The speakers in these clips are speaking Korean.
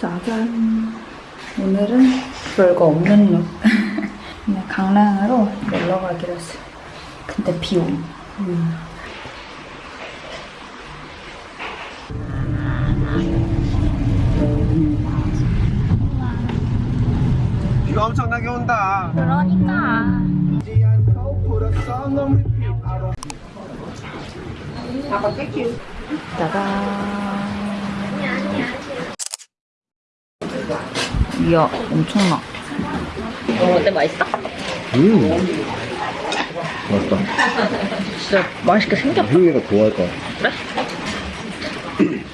짜잔. 오늘은 별거 없는 룩. 그냥 강릉으로 놀러 가기로 했어요. 근데 비 옴. 음. 비가 엄청나게 온다. 그러니까. 짜잔. 이야, 엄청나. 어, 어때? 맛있어? 음. 맛있다. 진짜 맛있게 생겼다. 혜민이가 좋아할 거야. 그래? 음.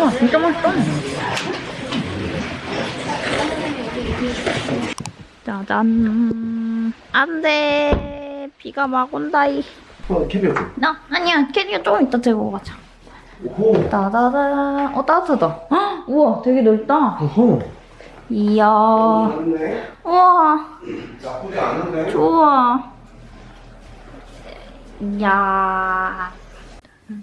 와, 진짜 맛있다. 짜잔. 안 돼. 비가 막 온다이. 어, 캐비어트. 나? 아니야. 캐리어 조금 이따 들고 가자. 오호. 따다다. 어, 따뜻하다. 헉, 우와, 되게 넓다. 어허. 이야. 우와, 나쁘지 않은데. 좋아. 이야. 어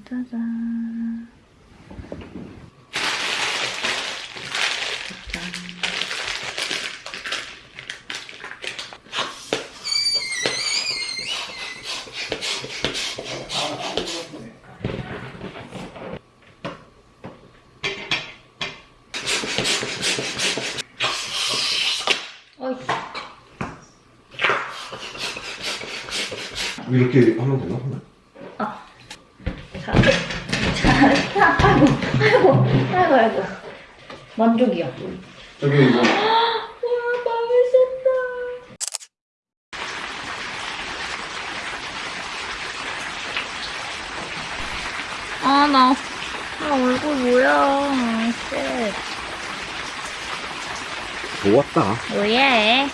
이렇게 하면 되나? 아. 자, 자, 아이고, 아이고, 아이고, 아이고. 만족이야. 저기 이거. 와, 맛있었다. 아, 나, 나 얼굴 뭐야. 쎄. 좋았다. 뭐예?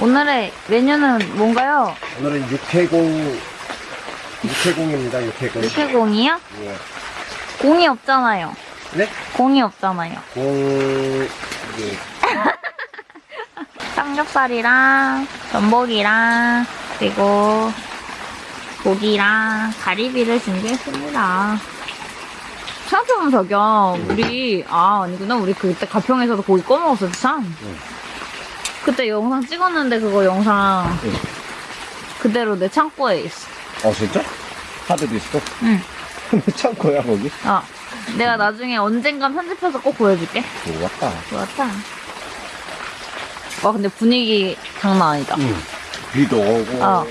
오늘의 메뉴는 뭔가요? 오늘은 육해공. 육해공입니다, 육해공. 육회공이요? 예. 공이 없잖아요. 네? 공이 없잖아요. 공. 이게. 삼겹살이랑 전복이랑 그리고 고기랑 가리비를 준비했습니다. 생각해보면 자기야 우리 아 아니구나 우리 그때 가평에서도 고기 꺼 먹었었지 참. 그때 영상 찍었는데 그거 영상 응. 그대로 내 창고에 있어. 어, 진짜? 있어? 응. 창고야, 거기? 어. 내가 나중에 언젠간 편집해서 꼭 보여줄게. 좋았다. 좋았다. 와 근데 분위기 장난 아니다. 응. 비도 오고. 어.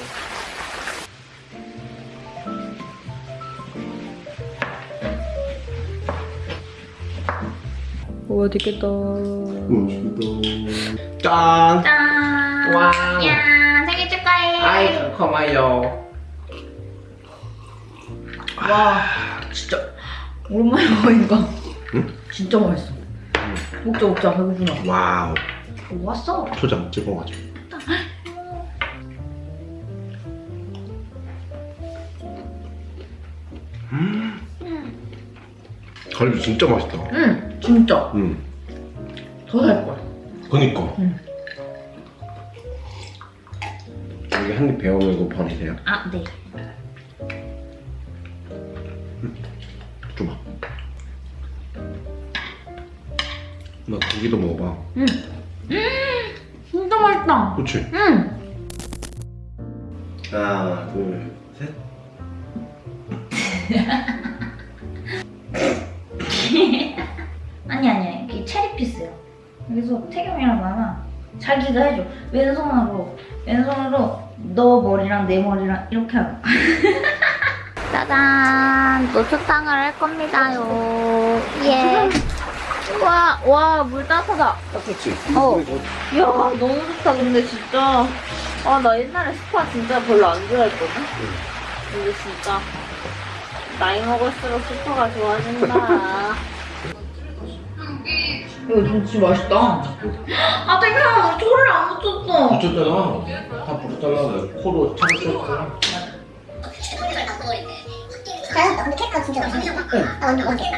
오 맛있겠다. 음식도. 짠! 짠. Wow. 야 생일 축하해. 아이 고마워요. 와 진짜 오랜만에 먹으니까 진짜 맛있어. 먹자 먹자 배고프나. Wow. 뭐 왔어? 초장 찍어가지고. 음. 갈비 진짜 맛있다. 응 진짜 응. 더살 거야. 그니까. 응. 여기 한입 베어물고 버리세요. 아 네. 줘봐. 나 고기도 먹어봐. 응. 진짜 맛있다. 그렇지? 응. 하나, 둘, 셋. 자기가 해줘. 왼손으로 왼손으로 너 머리랑 내 머리랑 이렇게 하고. 짜잔 노초탕을 할 겁니다요. 예. 와, 와, 물 따뜻하다. 따뜻지? 어. 이야, 너무 좋다, 근데 진짜. 아, 나 옛날에 스파 진짜 별로 안 좋아했거든? 근데 진짜. 나이 먹을수록 스파가 좋아진다. 이거 진짜 맛있다. 아, 땡아, 우리 초를 안 붙였어. 붙였잖아. 다 붙였잖아. 코로 참았었잖아. 아, 나 근데 케이크가 진짜 맛있어. 나 완전 맛있어.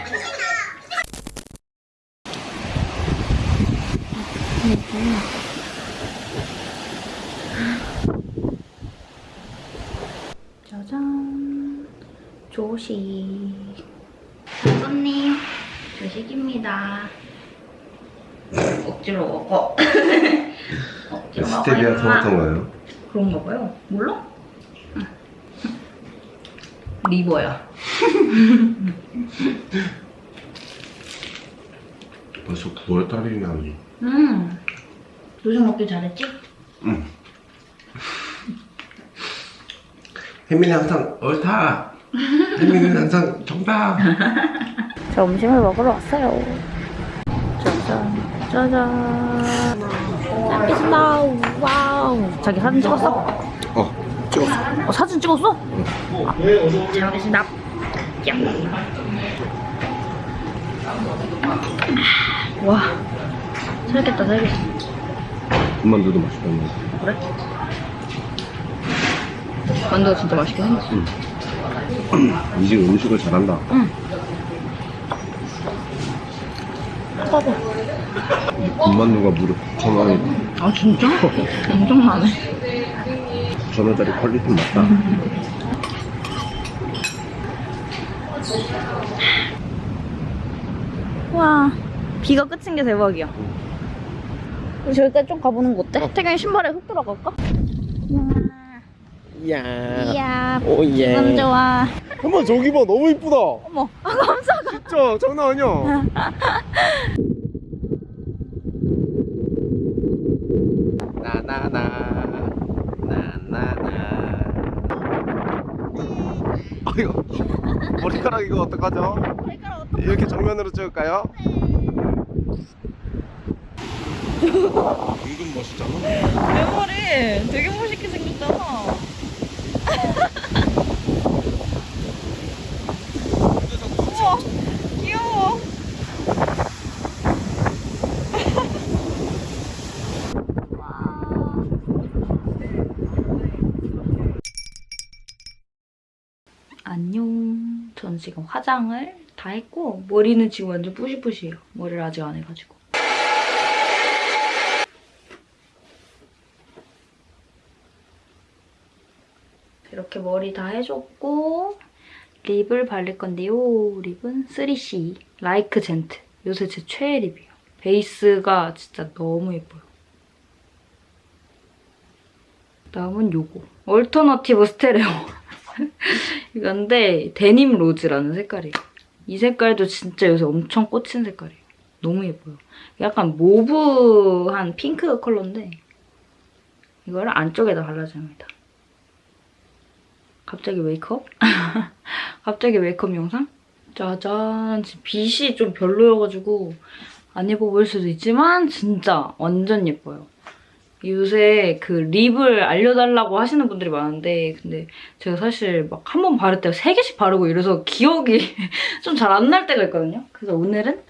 짜잔. 조식. 조선님, 조식입니다. 억지로 먹어. 억지로 스테비아. 토마토인가요? 그런가 봐요. 몰라? 응. 리버야. 벌써 9월달이면 음. 요즘 먹기 잘했지? 응. 혜민이 항상 옳다. 혜민이는 항상 정답. 점심을 먹으러 왔어요. 짜잔, 먹겠습니다. 와우. 자기 사진 찍었어? 어, 찍었어. 어, 사진 찍었어? 아, 잘 먹겠습니다. 짱. 와, 살겠다, 살겠어. 만두도 맛있다는 거. 그래? 만두가 진짜 맛있게 생겼어. 이집 음식을 잘한다. 봐봐. 군만두가 무려 9,000원이다. 아 진짜? 엄청나네. 9,000원짜리 퀄리티 맞다. 와, 비가 끝인 게 대박이야. 우리 저기까지 좀 가보는 거 어때? 태경이 신발에 흙 들어갈까? 이야. 이야, 오예. 남 좋아. 어머 저기 봐 너무 이쁘다. 어머, 아, 깜짝아. 진짜 장난 아니야. 나나나 나나나. 아 이거 머리카락 이거 어떡하죠? 이렇게 정면으로 찍을까요? 은근 멋있잖아. 내 머리 되게 멋있게 생겼잖아. 우와, 귀여워. 안녕. 전 지금 화장을 다 했고 머리는 지금 완전 뿌시뿌시해요. 머리를 아직 안 해가지고. 이렇게 머리 다 해줬고 립을 바를 건데요. 립은 3C 라이크 젠트. 요새 제 최애 립이에요. 베이스가 진짜 너무 예뻐요. 다음은 요거. Alternative Stereo. 이건데 Denim Rose라는 색깔이에요. 이 색깔도 진짜 요새 엄청 꽂힌 색깔이에요. 너무 예뻐요. 약간 mauve한 핑크 컬러인데 이거를 안쪽에다 발라줍니다. 갑자기 메이크업? 갑자기 메이크업 영상? 짜잔. 빛이 좀 별로여가지고 안 예뻐 보일 수도 있지만 진짜 완전 예뻐요. 요새 그 lip을 알려달라고 하시는 분들이 많은데 근데 제가 사실 막 한 번 바를 때 세 개씩 바르고 이래서 기억이 좀 잘 안 날 때가 있거든요. 그래서 오늘은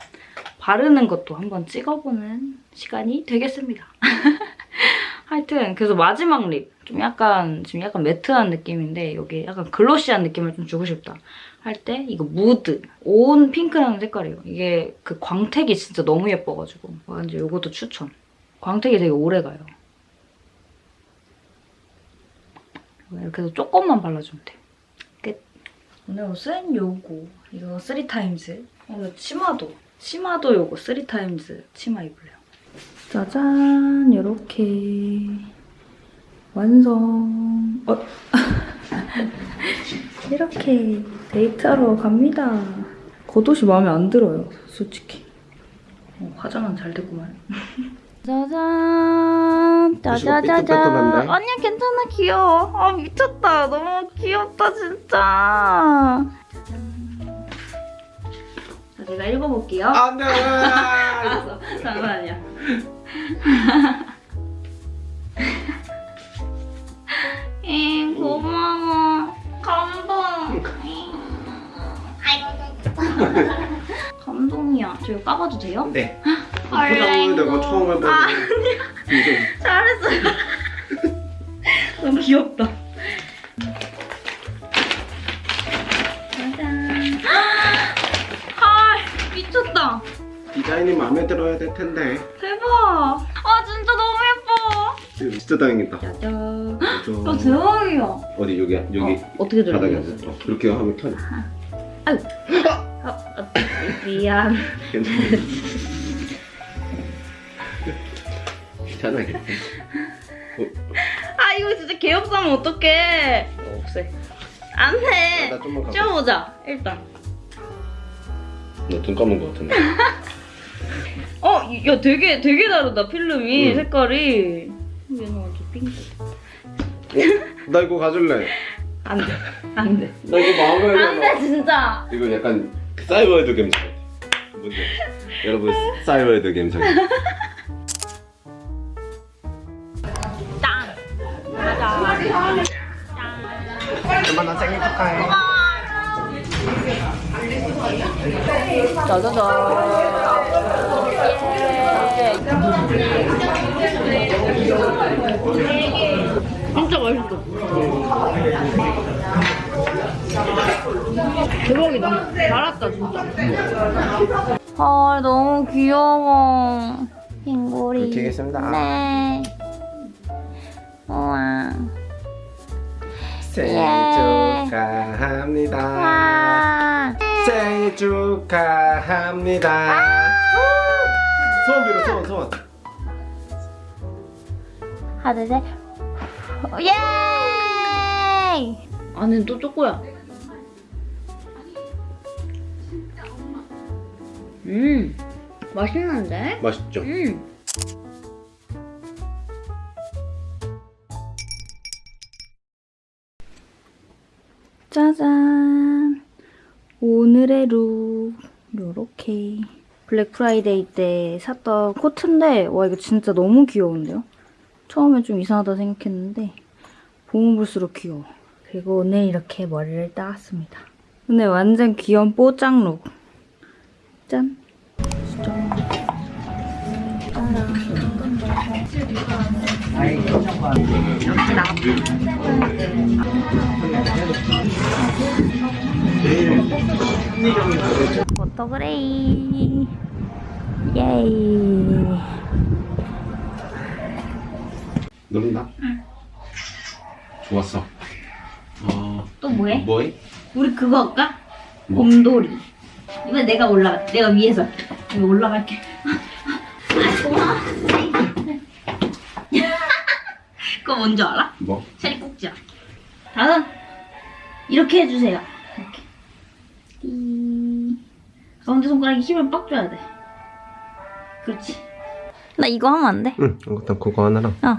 바르는 것도 한번 찍어보는 시간이 되겠습니다. 하여튼 그래서 마지막 lip 좀 약간 지금 약간 matte한 느낌인데 여기 약간 glossy한 느낌을 좀 주고 싶다 할 때 이거 Mood on Pink라는 색깔이에요. 이게 그 광택이 진짜 너무 예뻐가지고 완전 이것도 추천. 광택이 되게 오래 가요. 이렇게 해서 조금만 발라주면 돼요. 끝. 오늘 옷은 요거. 이거 3타임즈. 오늘 치마도. 치마도 요거 3타임즈 치마 입을래요. 짜잔 이렇게 완성. 어. 이렇게 데이트하러 갑니다. 겉옷이 마음에 안 들어요, 솔직히. 어, 화장은 잘 됐구만. 짜잔? 짜자자잔. 아니야 괜찮아. 귀여워. 아 미쳤다. 너무 귀엽다 진짜. 자 제가 읽어볼게요. 안돼. 알았어. 잠깐만요. 응 고마워. 감동 감동이야 저 이거 까봐도 돼요? 네. 얼랭 내가 처음 해봐. 아, 잘했어요. 너무 귀엽다. 짜잔. 헐, 미쳤다. 디자인이 마음에 들어야 될 텐데. 대박. 아, 진짜 너무 예뻐. 진짜 다행이다. 짜잔. 저... 아, 대박이야. 어디 여기 여기 어, 어떻게 바닥에 들어갔어? 앉아. 어, 이렇게 하면 턴. 아유. 아, 아, 미안. 괜찮아. 괜찮아, 괜찮아. 아 이거 진짜 개업사면 어떡해. 어, 없애. 안 돼. 나 좀만 가봐. 쪄보자 일단. 너 눈 감은 거 같은데. 어, 이- 야 되게 되게 다르다 필름이 응. 색깔이. 얘는 완전 핑크. 어? 나 이거 가질래. 안 돼, 안 돼. 나 이거 마음에 안 돼 진짜. 이거 약간 사이버헤드 감성. 뭔지? 여러분 사이버헤드 감성. 짠. 가자. 엄마 나 생일 축하해. 진짜 맛있어. 대박이다. 진짜. 아 너무 귀여워. 핑고리. 이렇게 하겠습니다. 네. 우와. 생일 예. 축하합니다. 와. 생일 축하합니다. 소원 빌어 소원 소원. 하나 둘 셋. 예! 안에 또 초코야. 음, 맛있는데? 맛있죠? 음. 짜잔. 오늘의 look. 요렇게. 블랙 프라이데이 때 샀던 코트인데, 와, 이거 진짜 너무 귀여운데요? 처음에 좀 이상하다 생각했는데, 보면 볼수록 귀여워. 그리고 오늘 이렇게 머리를 따왔습니다. 오늘 완전 귀여운 뽀짝 look. 짠. 짠. 포토그레이 예이 누른다? 좋았어. 어, 또 뭐해? 뭐해? 우리 그거 할까? 뭐? 곰돌이 이번에 내가 올라가 내가 위에서 올라갈게 아 고마워 그거 뭔지 알아? 뭐? 샤리 꼭지야 다음 이렇게 해주세요 이렇게 띠. 가운데 손가락에 힘을 빡 줘야 돼 그렇지 나 이거 하면 안 돼? 응, 이것도 그거 하나랑 어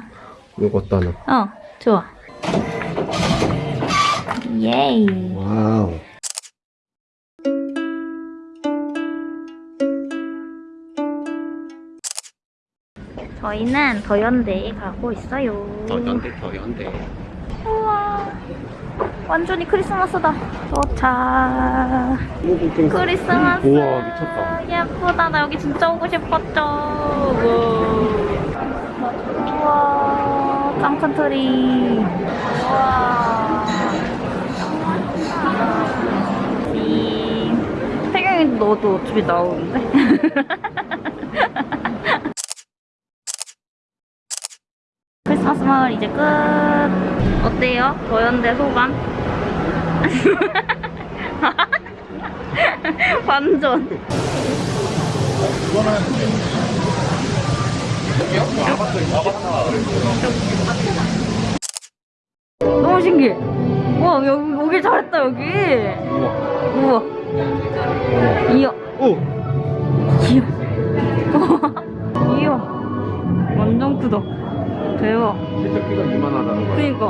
이것도 하나. 어, 좋아. 예이. 와우. 저희는 더현대에 가고 있어요. 더현대 더현대. 우와. 완전히 크리스마스다. 도착. 크리스마스. 우와, 미쳤다. 예쁘다. 나 여기 진짜 오고 싶었죠. 우와. 우와. 짱큰 트리. 우와. 이. 태경이 너도 어차피 나오는데? 크리스마스 마을 이제 끝. 어때요? 더현대 소감? 완전. 너무 신기해. 와, 여기 오길 잘했다, 여기. 우와. 이야. 오. 이야. 이야. 완전 크다. 대박. 세탁기가 이만하다는 거야. 그니까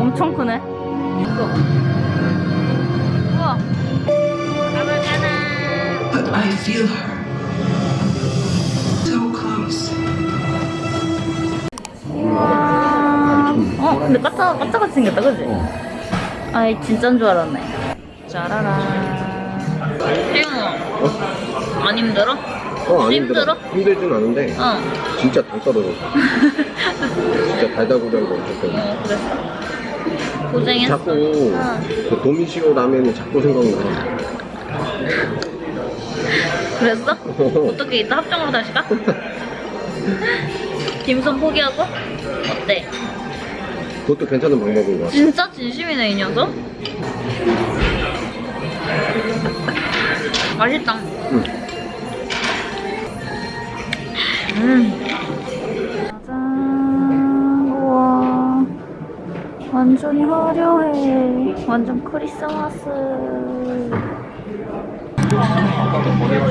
엄청 크네. 이거. 우와. But I feel her. So close. 와. 어, 근데 까짜 까짜같이 생겼다, 그지? 아이 진짜인 줄 알았네. 짜라란. 태영아, 안 힘들어? 어, 안 힘들어? 힘들진 않은데 어. 진짜 당 떨어져. 진짜 엄청 때문에. 어, 그랬어. 고생했어. 자꾸 응. 그 도미시오 라면이 자꾸 생각나. 그랬어? 어떻게 이따 합정으로 다시 가? 김선 포기하고? 어때? 그것도 괜찮은 방법인 것 같아. 진짜 진심이네 이 녀석? 맛있다. 응. 음. 짜잔. 우와. 완전히 화려해. 완전 크리스마스.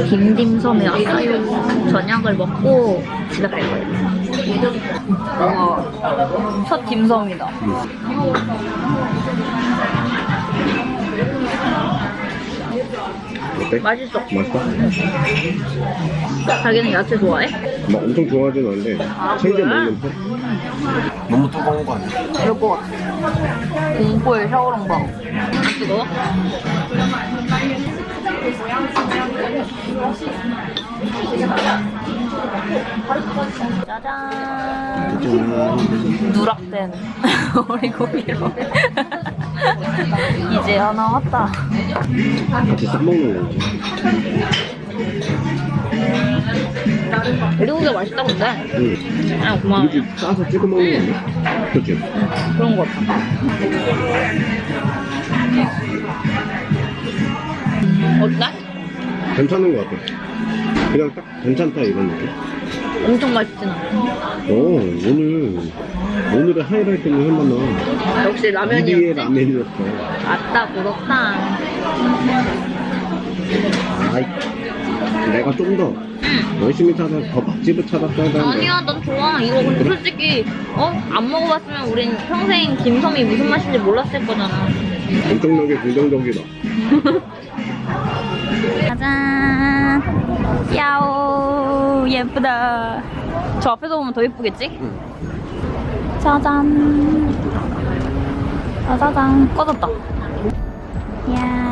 김딤섬에 왔어요. 저녁을 먹고 집에 갈 거예요. 와, 첫 딤섬이다. 어때? 맛있어. 맛있어? 자기는 야채 좋아해? 막 엄청 좋아하진 않는데 챙겨 그래? 먹는 편? 너무 뜨거운 거 아니야? 그럴 것 같아. 공포의 샤오롱방. 안 뜨거워? 짜잔. 누락된 오리고기로. 이제야 나왔다. 같이 싸먹는 거지 돼지고기가 맛있다 근데. 응 아 고마워. 이렇게 싸서 찍어 먹는 거 아니야? 그치? 그런 거 같아. 어때? 괜찮은 거 같아 그냥 딱 괜찮다 이런 느낌 엄청 맛있진 않아. 오 오늘 오늘의 하이라이트는 얼마나 역시 2위의 라면이었지. 라면이었어 아따 부럽다. 아이 내가 좀 더 열심히 찾아 더 맛집을 찾았어야 되는데 아니야, 난 좋아. 이거 근데 솔직히 어? 안 먹어봤으면 우린 평생 김섬이 무슨 맛인지 몰랐을 거잖아. 엄청나게 긍정적이다 짜잔. 야오 예쁘다. 저 앞에서 보면 더 예쁘겠지? 짜잔. 짜자잔. 꺼졌다. 야.